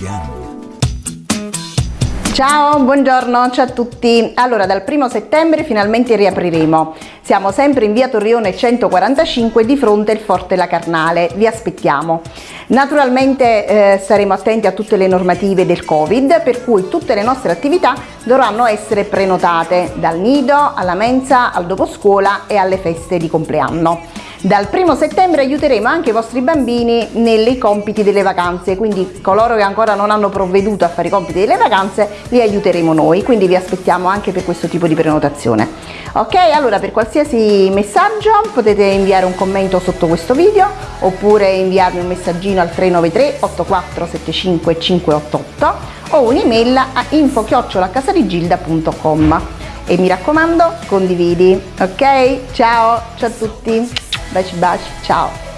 again. Ciao, buongiorno, ciao a tutti. Allora, dal primo settembre finalmente riapriremo. Siamo sempre in via Torrione 145 di fronte al Forte La Carnale. Vi aspettiamo. Naturalmente eh, saremo attenti a tutte le normative del Covid, per cui tutte le nostre attività dovranno essere prenotate, dal nido alla mensa, al doposcuola e alle feste di compleanno. Dal primo settembre aiuteremo anche i vostri bambini nei compiti delle vacanze, quindi coloro che ancora non hanno provveduto a fare i compiti delle vacanze li aiuteremo noi, quindi vi aspettiamo anche per questo tipo di prenotazione. Ok, allora per qualsiasi messaggio potete inviare un commento sotto questo video oppure inviarmi un messaggino al 393 8475 588 o un'email a info-casaligilda.com e mi raccomando condividi. Ok ciao ciao a tutti Bate, bate, tchau!